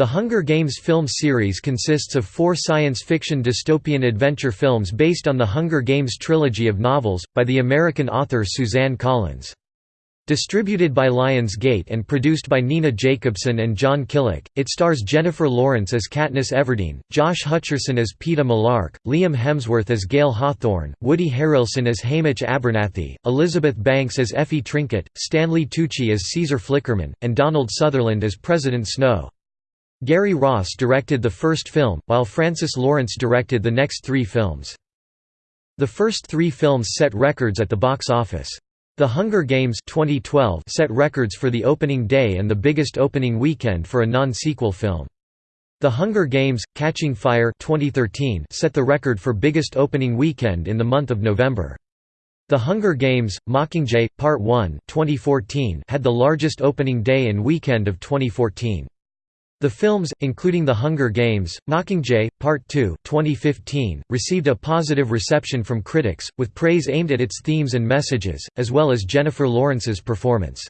The Hunger Games film series consists of four science fiction dystopian adventure films based on the Hunger Games trilogy of novels, by the American author Suzanne Collins. Distributed by Lionsgate and produced by Nina Jacobson and Jon Kilik, it stars Jennifer Lawrence as Katniss Everdeen, Josh Hutcherson as Peeta Mellark, Liam Hemsworth as Gale Hawthorne, Woody Harrelson as Haymitch Abernathy, Elizabeth Banks as Effie Trinket, Stanley Tucci as Caesar Flickerman, and Donald Sutherland as President Snow. Gary Ross directed the first film, while Francis Lawrence directed the next three films. The first three films set records at the box office. The Hunger Games 2012 set records for the opening day and the biggest opening weekend for a non-sequel film. The Hunger Games: Catching Fire 2013 set the record for biggest opening weekend in the month of November. The Hunger Games: Mockingjay Part 1 2014 had the largest opening day and weekend of 2014. The films, including The Hunger Games, Mockingjay, Part 2 2015, received a positive reception from critics, with praise aimed at its themes and messages, as well as Jennifer Lawrence's performance.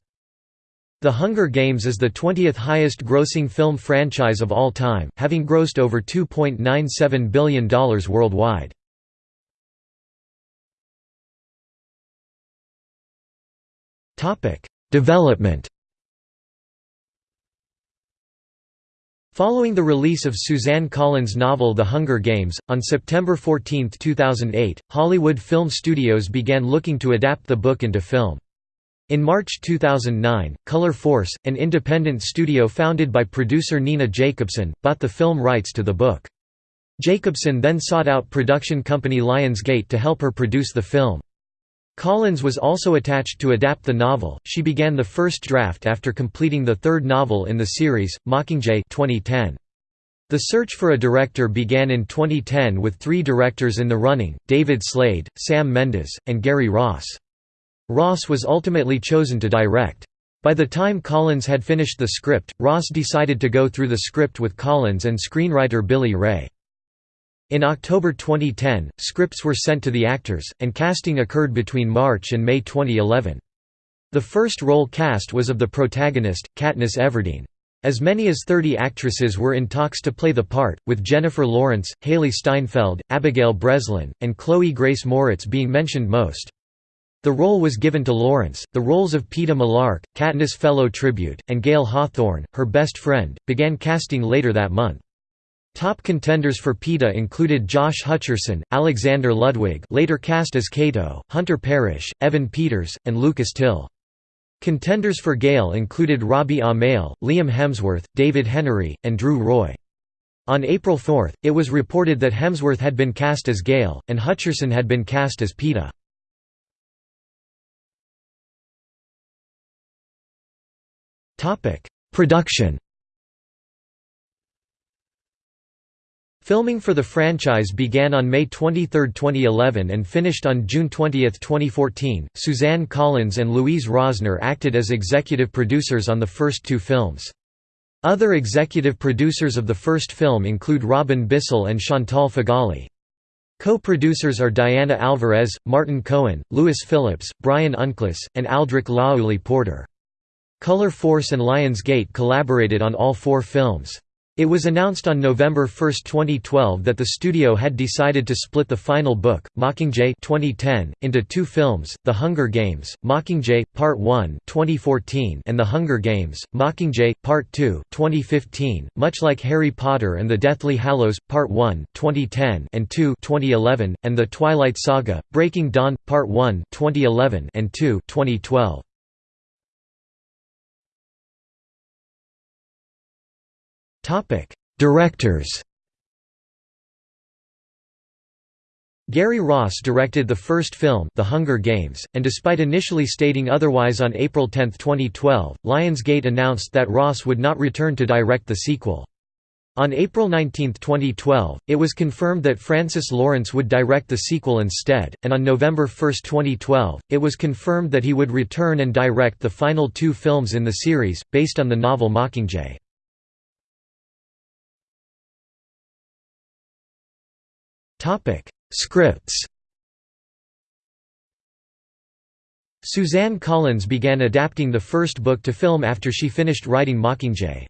The Hunger Games is the 20th highest-grossing film franchise of all time, having grossed over $2.97 billion worldwide. Development Following the release of Suzanne Collins' novel The Hunger Games, on September 14, 2008, Hollywood Film Studios began looking to adapt the book into film. In March 2009, Color Force, an independent studio founded by producer Nina Jacobson, bought the film rights to the book. Jacobson then sought out production company Lionsgate to help her produce the film. Collins was also attached to adapt the novel. She began the first draft after completing the third novel in the series, Mockingjay 2010. The search for a director began in 2010 with three directors in the running, David Slade, Sam Mendes, and Gary Ross. Ross was ultimately chosen to direct. By the time Collins had finished the script, Ross decided to go through the script with Collins and screenwriter Billy Ray. In October 2010, scripts were sent to the actors, and casting occurred between March and May 2011. The first role cast was of the protagonist, Katniss Everdeen. As many as 30 actresses were in talks to play the part, with Jennifer Lawrence, Hailee Steinfeld, Abigail Breslin, and Chloe Grace Moretz being mentioned most. The role was given to Lawrence. The roles of Peeta Mellark, Katniss Fellow Tribute, and Gale Hawthorne, her best friend, began casting later that month. Top contenders for Peeta included Josh Hutcherson, Alexander Ludwig later cast as Cato, Hunter Parrish, Evan Peters, and Lucas Till. Contenders for Gale included Robbie Amell, Liam Hemsworth, David Henrie, and Drew Roy. On April 4, it was reported that Hemsworth had been cast as Gale, and Hutcherson had been cast as Peeta. Production Filming for the franchise began on May 23, 2011 and finished on June 20, 2014. Suzanne Collins and Louise Rosner acted as executive producers on the first two films. Other executive producers of the first film include Robin Bissell and Chantal Feghali. Co-producers are Diana Alvarez, Martin Cohen, Louis Phillips, Bryan Unkeless, and Aldric La'auli Porter. Color Force and Lionsgate collaborated on all four films. It was announced on November 1, 2012 that the studio had decided to split the final book, Mockingjay 2010, into two films, The Hunger Games, Mockingjay, Part 1 2014 and The Hunger Games, Mockingjay, Part 2 2015. .Much like Harry Potter and the Deathly Hallows, Part 1 2010 and 2 2011, and The Twilight Saga, Breaking Dawn, Part 1 2011 and 2 2012. Topic: Directors. Gary Ross directed the first film, The Hunger Games, and despite initially stating otherwise on April 10, 2012, Lionsgate announced that Ross would not return to direct the sequel. On April 19, 2012, it was confirmed that Francis Lawrence would direct the sequel instead, and on November 1, 2012, it was confirmed that he would return and direct the final two films in the series, based on the novel Mockingjay. Topic: Scripts. Suzanne Collins began adapting the first book to film after she finished writing Mockingjay.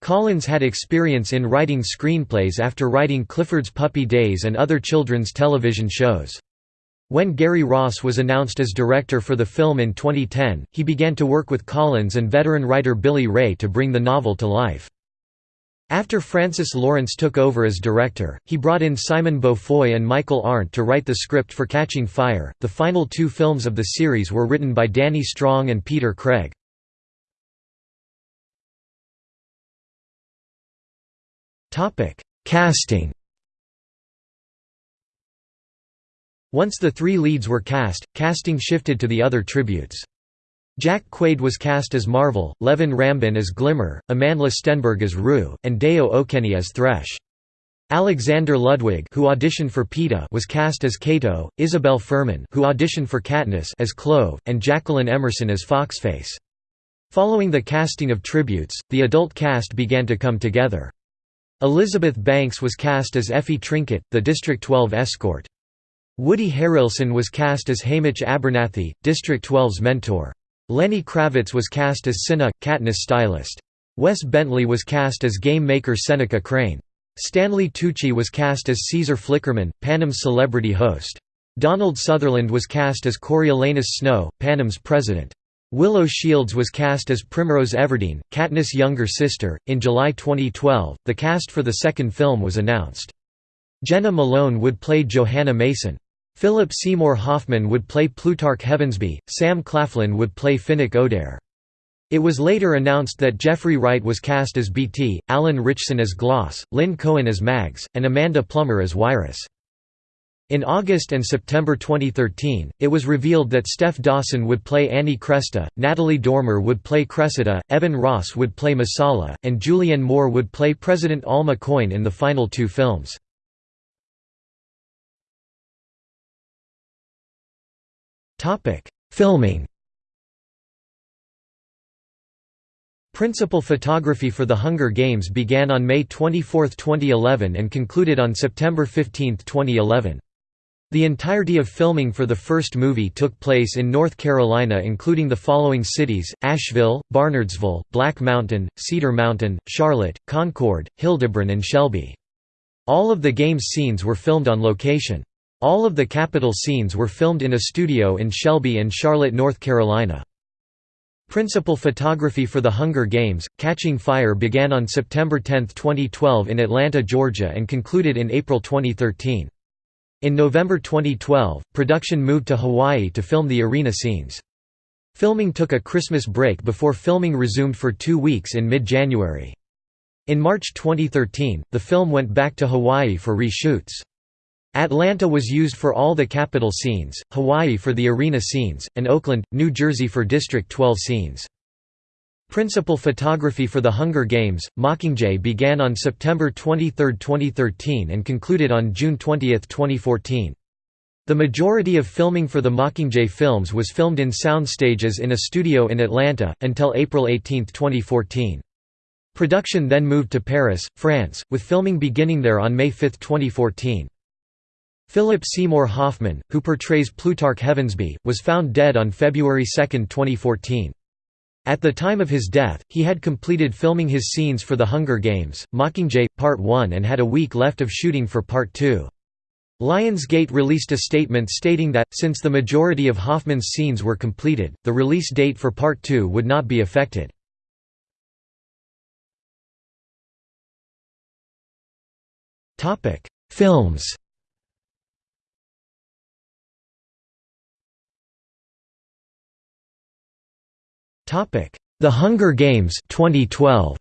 Collins had experience in writing screenplays after writing Clifford's Puppy Days and other children's television shows. When Gary Ross was announced as director for the film in 2010, he began to work with Collins and veteran writer Billy Ray to bring the novel to life. After Francis Lawrence took over as director, he brought in Simon Beaufoy and Michael Arndt to write the script for Catching Fire. The final two films of the series were written by Danny Strong and Peter Craig. Topic: Casting. Once the three leads were cast, casting shifted to the other tributes. Jack Quaid was cast as Marvel, Leven Rambin as Glimmer, Amandla Stenberg as Rue, and Dayo Okene as Thresh. Alexander Ludwig who auditioned for Peeta was cast as Cato, Isabelle Fuhrman who auditioned for Katniss as Clove, and Jacqueline Emerson as Foxface. Following the casting of tributes, the adult cast began to come together. Elizabeth Banks was cast as Effie Trinket, the District 12 escort. Woody Harrelson was cast as Haymitch Abernathy, District 12's mentor. Lenny Kravitz was cast as Cinna, Katniss stylist. Wes Bentley was cast as game maker Seneca Crane. Stanley Tucci was cast as Caesar Flickerman, Panem's celebrity host. Donald Sutherland was cast as Coriolanus Snow, Panem's president. Willow Shields was cast as Primrose Everdeen, Katniss' younger sister. In July 2012, the cast for the second film was announced. Jena Malone would play Johanna Mason. Philip Seymour Hoffman would play Plutarch Heavensbee, Sam Claflin would play Finnick Odair. It was later announced that Jeffrey Wright was cast as Beetee, Alan Ritchson as Gloss, Lynn Cohen as Mags, and Amanda Plummer as Wiress. In August and September 2013, it was revealed that Stef Dawson would play Annie Cresta, Natalie Dormer would play Cressida, Evan Ross would play Messalla, and Julianne Moore would play President Alma Coin in the final two films. Filming Principal photography for The Hunger Games began on May 24, 2011 and concluded on September 15, 2011. The entirety of filming for the first movie took place in North Carolina including the following cities, Asheville, Barnardsville, Black Mountain, Cedar Mountain, Charlotte, Concord, Hildebran and Shelby. All of the game's scenes were filmed on location. All of the capital scenes were filmed in a studio in Shelby and Charlotte, North Carolina. Principal photography for The Hunger Games, Catching Fire began on September 10, 2012 in Atlanta, Georgia and concluded in April 2013. In November 2012, production moved to Hawaii to film the arena scenes. Filming took a Christmas break before filming resumed for two weeks in mid-January. In March 2013, the film went back to Hawaii for reshoots. Atlanta was used for all the capital scenes, Hawaii for the arena scenes, and Oakland, New Jersey for District 12 scenes. Principal photography for The Hunger Games, Mockingjay began on September 23, 2013 and concluded on June 20, 2014. The majority of filming for the Mockingjay films was filmed in sound stages in a studio in Atlanta, until April 18, 2014. Production then moved to Paris, France, with filming beginning there on May 5, 2014. Philip Seymour Hoffman, who portrays Plutarch Heavensbee, was found dead on February 2, 2014. At the time of his death, he had completed filming his scenes for The Hunger Games, Mockingjay, Part 1 and had a week left of shooting for Part 2. Lionsgate released a statement stating that, since the majority of Hoffman's scenes were completed, the release date for Part 2 would not be affected. Films The Hunger Games 2012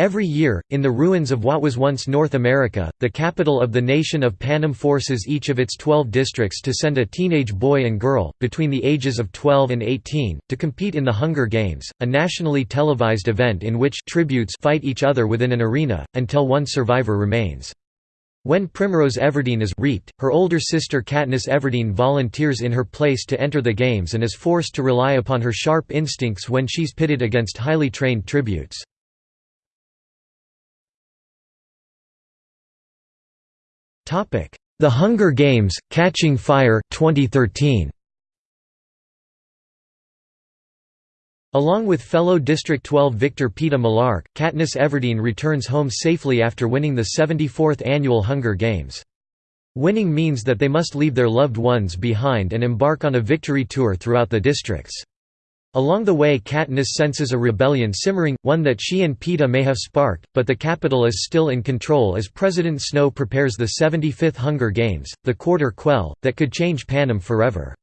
Every year, in the ruins of what was once North America, the capital of the nation of Panem forces each of its 12 districts to send a teenage boy and girl, between the ages of 12 and 18, to compete in the Hunger Games, a nationally televised event in which tributes fight each other within an arena, until one survivor remains. When Primrose Everdeen is reaped, her older sister Katniss Everdeen volunteers in her place to enter the games and is forced to rely upon her sharp instincts when she's pitted against highly trained tributes. The Hunger Games: Catching Fire 2013. Along with fellow District 12 victor Peeta Mellark, Katniss Everdeen returns home safely after winning the 74th annual Hunger Games. Winning means that they must leave their loved ones behind and embark on a victory tour throughout the districts. Along the way Katniss senses a rebellion simmering, one that she and Peeta may have sparked, but the capital is still in control as President Snow prepares the 75th Hunger Games, the Quarter Quell, that could change Panem forever.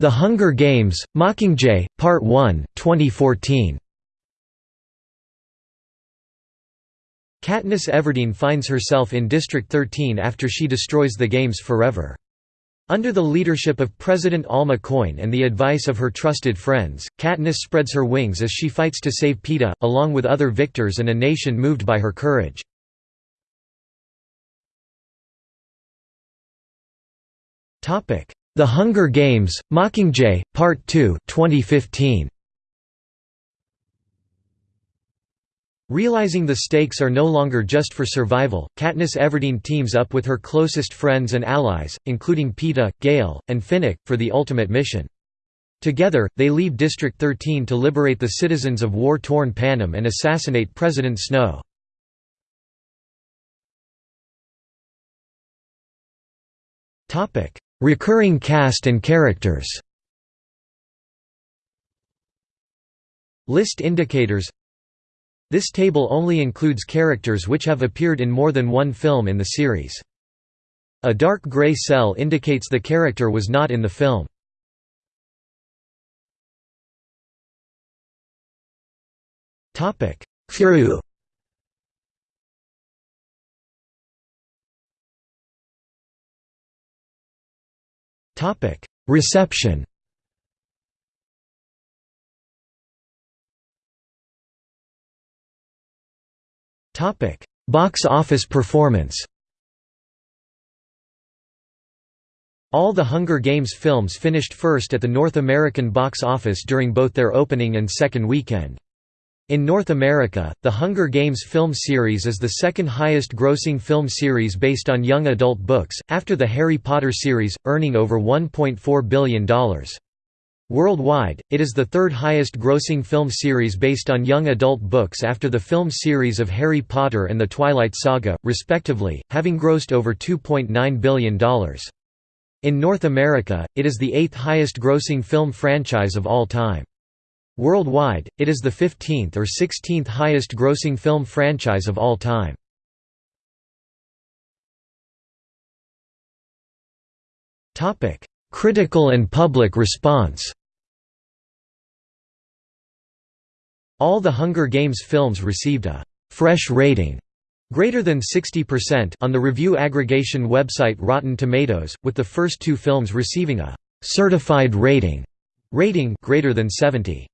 The Hunger Games, Mockingjay, Part 1, 2014 Katniss Everdeen finds herself in District 13 after she destroys the games forever. Under the leadership of President Alma Coin and the advice of her trusted friends, Katniss spreads her wings as she fights to save Peeta, along with other victors and a nation moved by her courage. The Hunger Games, Mockingjay, Part 2 2015. Realizing the stakes are no longer just for survival, Katniss Everdeen teams up with her closest friends and allies, including Peeta, Gale, and Finnick, for the ultimate mission. Together, they leave District 13 to liberate the citizens of war-torn Panem and assassinate President Snow. Recurring cast and characters List indicators This table only includes characters which have appeared in more than one film in the series. A dark gray cell indicates the character was not in the film. Crew Reception. Topic: Box office performance. All the Hunger Games films finished first at the North American box office during both their opening and second weekend. In North America, the Hunger Games film series is the second highest grossing film series based on young adult books, after the Harry Potter series, earning over $1.4 billion. Worldwide, it is the third highest grossing film series based on young adult books after the film series of Harry Potter and the Twilight Saga, respectively, having grossed over $2.9 billion. In North America, it is the eighth highest grossing film franchise of all time. Worldwide, it is the 15th or 16th highest grossing film franchise of all time. Critical and public response All the Hunger Games films received a «fresh rating» greater than 60% on the review aggregation website Rotten Tomatoes, with the first two films receiving a «certified rating» rating greater than 70.